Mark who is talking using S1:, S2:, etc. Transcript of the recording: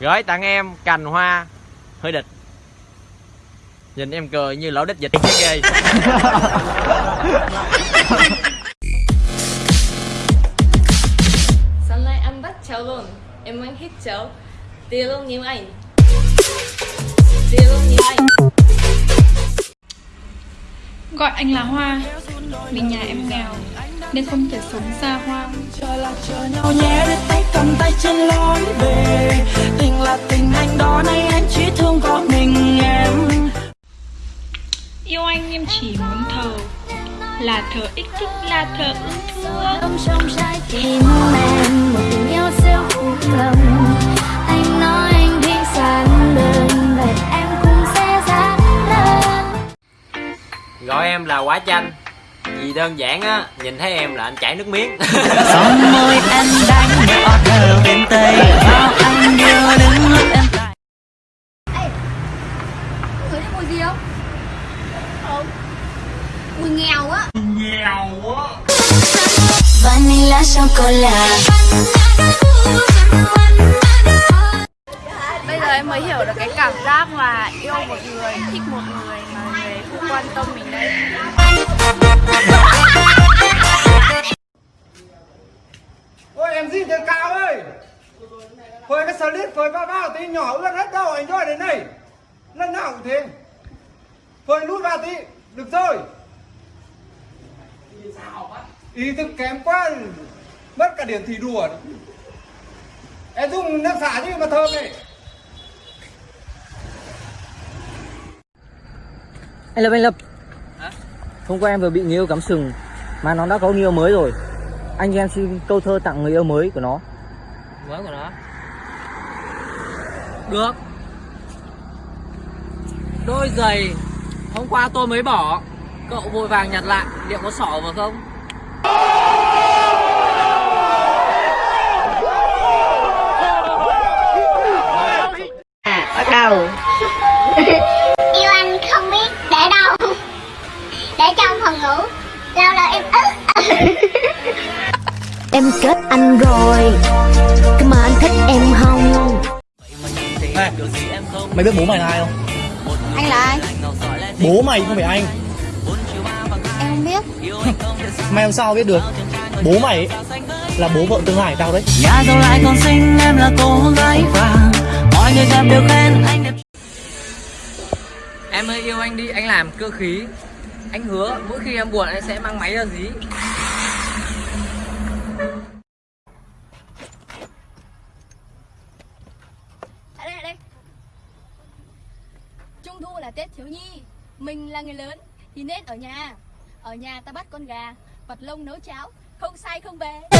S1: gửi tặng em cành hoa hơi địch. Nhìn em cười như lỗ đít dịch cái ghê.
S2: Sáng nay anh bắt cháu luôn. Em muốn hít cháu. Tiền luôn nhiều anh Tiền luôn nhiều anh
S3: Gọi anh là Hoa. Vì nhà em nghèo Nên không thể sống xa hoa.
S4: Chờ là chờ nhau nhé để tay cầm tay trên lối về anh em
S3: chỉ muốn thờ. Là thờ ích thích là thờ ưng thương
S5: Trong trong trái tim em một tình yêu siêu phụ lòng Anh nói anh đi sáng đơn Vậy em cũng sẽ dám đơn
S1: gọi em là quả chanh. Vì đơn giản á nhìn thấy em là anh chảy nước miếng.
S4: Son môi anh đánh nhỏ thờ bên tây. Bao anh đưa đứng lúc em tại
S6: Người thấy mùi gì không? Không Mùi nghèo á.
S5: Vanilla chocolate.
S6: Bây giờ em mới hiểu được cái cảm giác mà yêu một người, thích một người mà người ấy không quan tâm mình đây
S7: Ôi em gì thế cao ơi. Phơi cái slip phơi bao bao tí nhỏ ướt hết đâu anh cho đến đây? Lần nào cũng thế. Phơi lút vào tí Được rồi Ý thức kém quá Mất cả điểm thì đùa Em dùng nước xả chứ mà thơm này.
S8: Anh Lập, anh Lập. Hôm qua em vừa bị người yêu cắm sừng Mà nó đã có người yêu mới rồi. Anh cho em xin câu thơ tặng người yêu mới của nó.
S1: Mới của nó. Được. Đôi giày. Hôm qua tôi mới bỏ cậu vội vàng nhặt lại liệu có sỏ vào không?
S5: Yêu anh không biết để đâu? Để trong phòng ngủ Lâu lâu em ức. Em kết anh rồi Cơ mà anh thích em không?
S8: Mày biết bố mày là ai không?
S6: Anh là ai?
S8: Bố mày không phải anh
S6: không biết.
S8: Mày làm sao biết được. Bố mày ấy, là bố vợ tương lai tao đấy.
S4: Nhà giàu lại còn xinh em là cô gái vàng. Mọi người gặp đều khen anh đẹp.
S1: Em ơi yêu anh đi anh làm cơ khí. Anh hứa mỗi khi em buồn anh sẽ mang máy ra dí.
S6: Trung thu là Tết thiếu nhi. Mình là người lớn Thì nên ở nhà ở nhà ta bắt con gà Vật lông nấu cháo Không sai không về